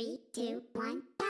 Three, two, one, go!